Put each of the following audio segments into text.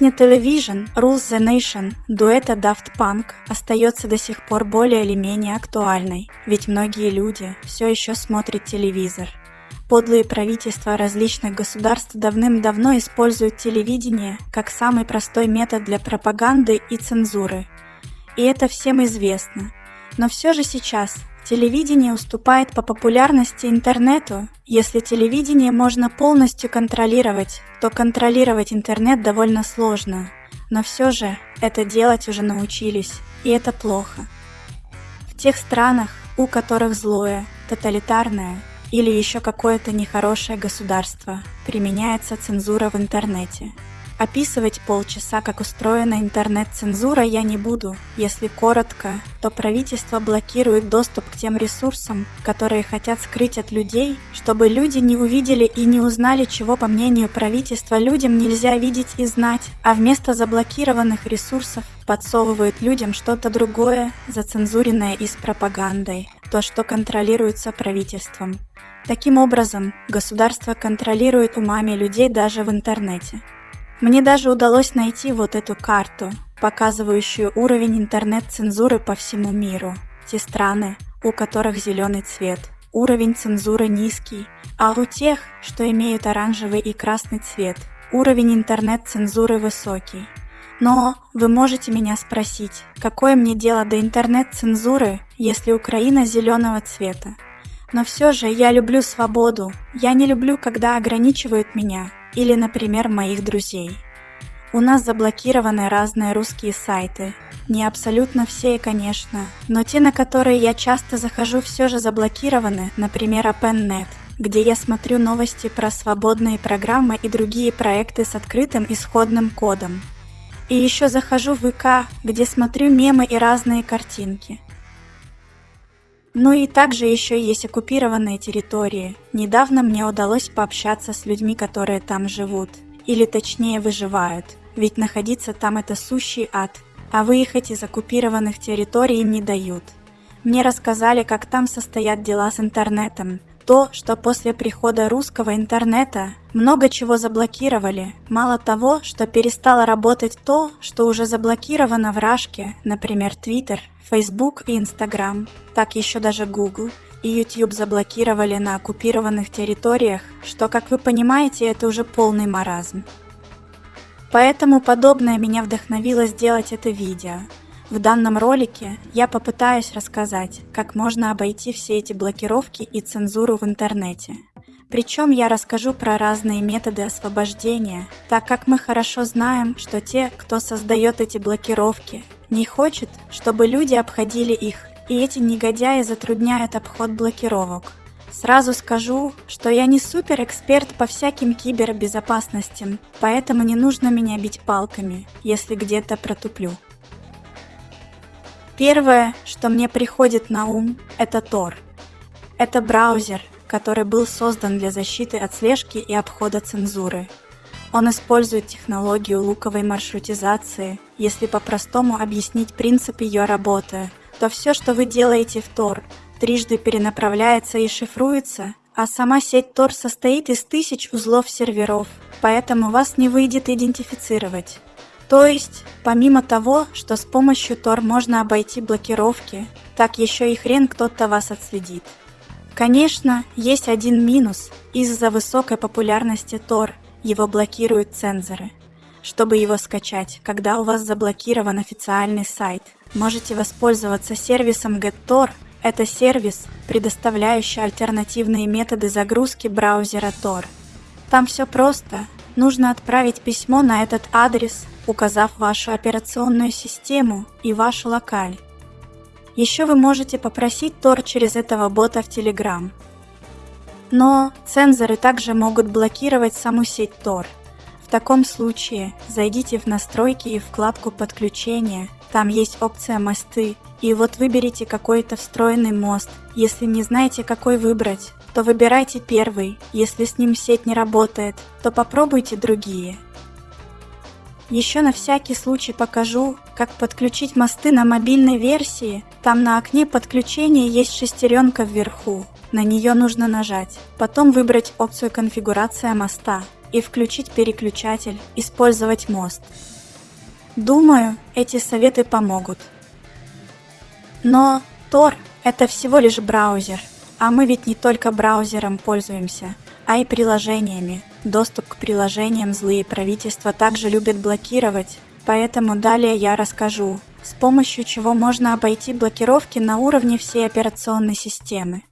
Песня Television Rules the Nation дуэта Daft Punk остается до сих пор более или менее актуальной, ведь многие люди все еще смотрят телевизор. Подлые правительства различных государств давным-давно используют телевидение как самый простой метод для пропаганды и цензуры. И это всем известно. Но все же сейчас телевидение уступает по популярности интернету. Если телевидение можно полностью контролировать, то контролировать интернет довольно сложно. Но все же это делать уже научились, и это плохо. В тех странах, у которых злое, тоталитарное или еще какое-то нехорошее государство, применяется цензура в интернете. Описывать полчаса, как устроена интернет-цензура, я не буду. Если коротко, то правительство блокирует доступ к тем ресурсам, которые хотят скрыть от людей, чтобы люди не увидели и не узнали, чего, по мнению правительства, людям нельзя видеть и знать, а вместо заблокированных ресурсов подсовывают людям что-то другое, зацензуренное и с пропагандой, то, что контролируется правительством. Таким образом, государство контролирует умами людей даже в интернете. Мне даже удалось найти вот эту карту, показывающую уровень интернет-цензуры по всему миру. Те страны, у которых зеленый цвет, уровень цензуры низкий, а у тех, что имеют оранжевый и красный цвет, уровень интернет-цензуры высокий. Но вы можете меня спросить, какое мне дело до интернет-цензуры, если Украина зеленого цвета? Но все же я люблю свободу, я не люблю, когда ограничивают меня, или, например, моих друзей. У нас заблокированы разные русские сайты. Не абсолютно все, конечно, но те, на которые я часто захожу, все же заблокированы, например, OpenNet, где я смотрю новости про свободные программы и другие проекты с открытым исходным кодом. И еще захожу в ВК, где смотрю мемы и разные картинки. Ну и также еще есть оккупированные территории. Недавно мне удалось пообщаться с людьми, которые там живут. Или точнее выживают. Ведь находиться там это сущий ад. А выехать из оккупированных территорий не дают. Мне рассказали, как там состоят дела с интернетом. То, что после прихода русского интернета много чего заблокировали. Мало того, что перестало работать то, что уже заблокировано в Рашке, например, Twitter, Facebook и Instagram, так еще даже Google и YouTube заблокировали на оккупированных территориях, что, как вы понимаете, это уже полный маразм. Поэтому подобное меня вдохновило сделать это видео. В данном ролике я попытаюсь рассказать, как можно обойти все эти блокировки и цензуру в интернете. Причем я расскажу про разные методы освобождения, так как мы хорошо знаем, что те, кто создает эти блокировки, не хочет, чтобы люди обходили их, и эти негодяи затрудняют обход блокировок. Сразу скажу, что я не супер-эксперт по всяким кибербезопасностям, поэтому не нужно меня бить палками, если где-то протуплю. Первое, что мне приходит на ум, это Tor. Это браузер, который был создан для защиты от слежки и обхода цензуры. Он использует технологию луковой маршрутизации. Если по-простому объяснить принцип ее работы, то все, что вы делаете в Tor, трижды перенаправляется и шифруется, а сама сеть Tor состоит из тысяч узлов серверов, поэтому вас не выйдет идентифицировать. То есть, помимо того, что с помощью Tor можно обойти блокировки, так еще и хрен кто-то вас отследит. Конечно, есть один минус. Из-за высокой популярности Tor его блокируют цензоры. Чтобы его скачать, когда у вас заблокирован официальный сайт, можете воспользоваться сервисом GetTor. Это сервис, предоставляющий альтернативные методы загрузки браузера Tor. Там все просто. Нужно отправить письмо на этот адрес, указав вашу операционную систему и вашу локаль. Еще вы можете попросить Tor через этого бота в Telegram. Но цензоры также могут блокировать саму сеть Tor. В таком случае зайдите в настройки и вкладку подключения. Там есть опция мосты. И вот выберите какой-то встроенный мост. Если не знаете, какой выбрать, то выбирайте первый. Если с ним сеть не работает, то попробуйте другие. Еще на всякий случай покажу, как подключить мосты на мобильной версии. Там на окне подключения есть шестеренка вверху. На нее нужно нажать. Потом выбрать опцию конфигурация моста. и включить переключатель, использовать мост. Думаю, эти советы помогут. Но Tor – это всего лишь браузер, а мы ведь не только браузером пользуемся, а и приложениями. Доступ к приложениям злые правительства также любят блокировать, поэтому далее я расскажу, с помощью чего можно обойти блокировки на уровне всей операционной системы.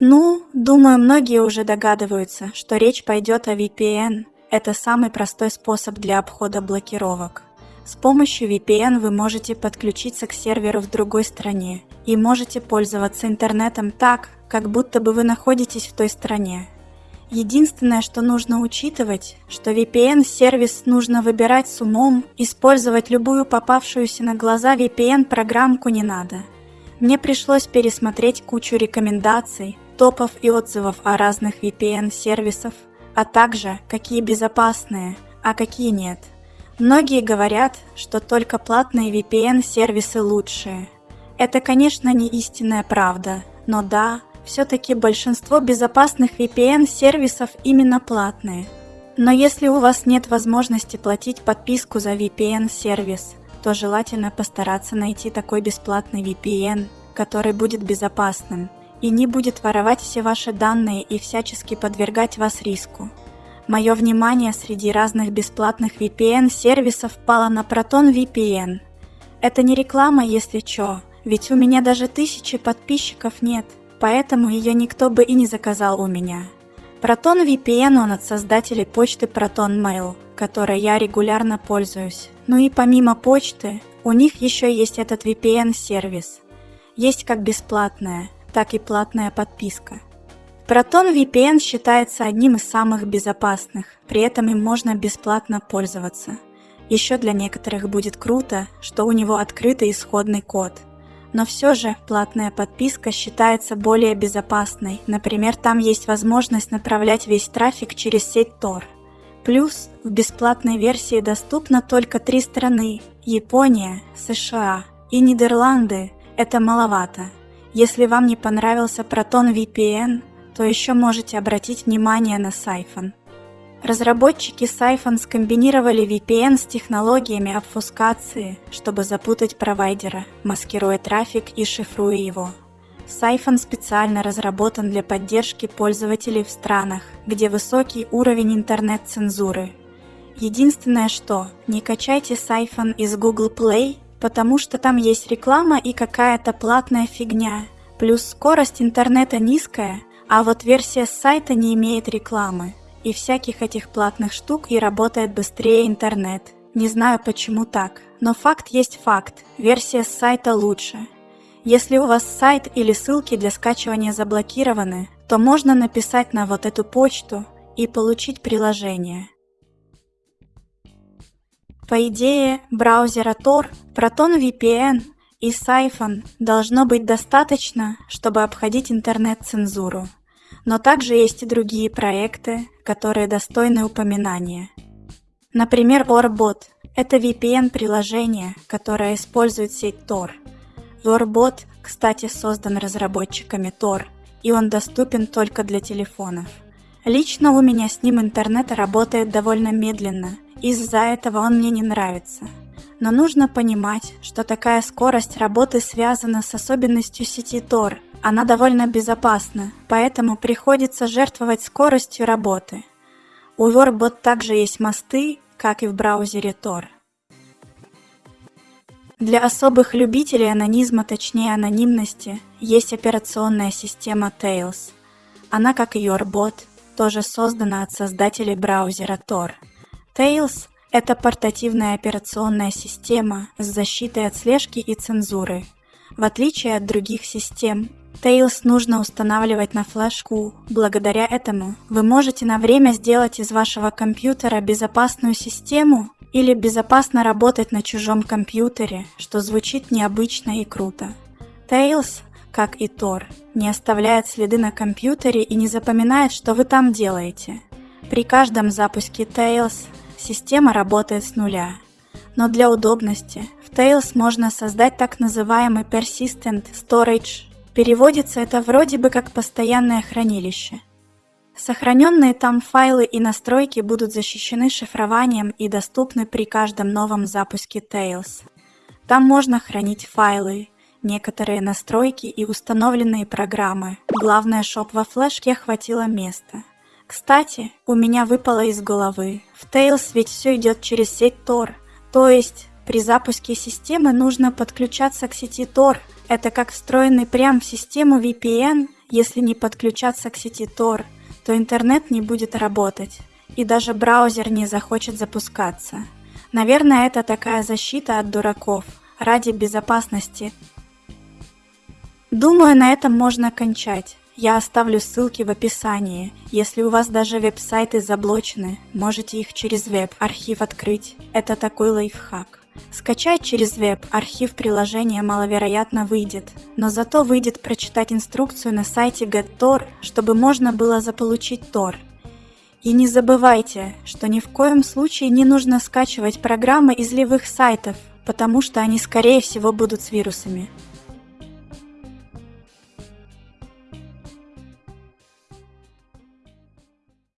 Ну, думаю, многие уже догадываются, что речь пойдет о VPN. Это самый простой способ для обхода блокировок. С помощью VPN вы можете подключиться к серверу в другой стране и можете пользоваться интернетом так, как будто бы вы находитесь в той стране. Единственное, что нужно учитывать, что VPN-сервис нужно выбирать с умом, использовать любую попавшуюся на глаза VPN-программку не надо. Мне пришлось пересмотреть кучу рекомендаций, топов и отзывов о разных VPN-сервисов, а также какие безопасные, а какие нет. Многие говорят, что только платные VPN-сервисы лучшие. Это, конечно, не истинная правда, но да, все-таки большинство безопасных VPN-сервисов именно платные. Но если у вас нет возможности платить подписку за VPN-сервис, то желательно постараться найти такой бесплатный VPN, который будет безопасным и не будет воровать все ваши данные и всячески подвергать вас риску. Мое внимание среди разных бесплатных VPN-сервисов пало на Proton VPN. Это не реклама, если чё, ведь у меня даже тысячи подписчиков нет – поэтому ее никто бы и не заказал у меня. Proton VPN он от создателей почты Proton Mail, которой я регулярно пользуюсь. Ну и помимо почты, у них еще есть этот VPN-сервис. Есть как бесплатная, так и платная подписка. Proton VPN считается одним из самых безопасных, при этом им можно бесплатно пользоваться. Еще для некоторых будет круто, что у него открытый исходный код – но все же платная подписка считается более безопасной. Например, там есть возможность направлять весь трафик через сеть Tor. Плюс в бесплатной версии доступно только три страны – Япония, США и Нидерланды. Это маловато. Если вам не понравился Proton VPN, то еще можете обратить внимание на Siphon. Разработчики Siphon скомбинировали VPN с технологиями обфускации, чтобы запутать провайдера, маскируя трафик и шифруя его. Siphon специально разработан для поддержки пользователей в странах, где высокий уровень интернет-цензуры. Единственное что, не качайте Siphon из Google Play, потому что там есть реклама и какая-то платная фигня, плюс скорость интернета низкая, а вот версия сайта не имеет рекламы и всяких этих платных штук и работает быстрее интернет. Не знаю почему так, но факт есть факт, версия с сайта лучше. Если у вас сайт или ссылки для скачивания заблокированы, то можно написать на вот эту почту и получить приложение. По идее, браузера Tor, Proton VPN и Siphon должно быть достаточно, чтобы обходить интернет-цензуру. Но также есть и другие проекты, которые достойны упоминания. Например, Orbot – это VPN-приложение, которое использует сеть Tor. Orbot, кстати, создан разработчиками Tor, и он доступен только для телефонов. Лично у меня с ним интернет работает довольно медленно, из-за этого он мне не нравится. Но нужно понимать, что такая скорость работы связана с особенностью сети Tor – она довольно безопасна, поэтому приходится жертвовать скоростью работы. У Warbot также есть мосты, как и в браузере Tor. Для особых любителей анонизма, точнее анонимности, есть операционная система Tails. Она, как и Yorbot, тоже создана от создателей браузера Tor. Tails – это портативная операционная система с защитой от слежки и цензуры. В отличие от других систем, Tails нужно устанавливать на флешку. Благодаря этому вы можете на время сделать из вашего компьютера безопасную систему или безопасно работать на чужом компьютере, что звучит необычно и круто. Tails, как и Tor, не оставляет следы на компьютере и не запоминает, что вы там делаете. При каждом запуске Tails система работает с нуля. Но для удобности в Tails можно создать так называемый Persistent Storage Переводится это вроде бы как постоянное хранилище. Сохраненные там файлы и настройки будут защищены шифрованием и доступны при каждом новом запуске Tails. Там можно хранить файлы, некоторые настройки и установленные программы. Главное, чтоб во флешке хватило места. Кстати, у меня выпало из головы. В Tails ведь все идет через сеть Tor. То есть, при запуске системы нужно подключаться к сети Tor. Это как встроенный прям в систему VPN, если не подключаться к сети Tor, то интернет не будет работать. И даже браузер не захочет запускаться. Наверное, это такая защита от дураков, ради безопасности. Думаю, на этом можно кончать. Я оставлю ссылки в описании. Если у вас даже веб-сайты заблочены, можете их через веб-архив открыть. Это такой лайфхак. Скачать через веб архив приложения маловероятно выйдет, но зато выйдет прочитать инструкцию на сайте GetTor, чтобы можно было заполучить Tor. И не забывайте, что ни в коем случае не нужно скачивать программы из левых сайтов, потому что они скорее всего будут с вирусами.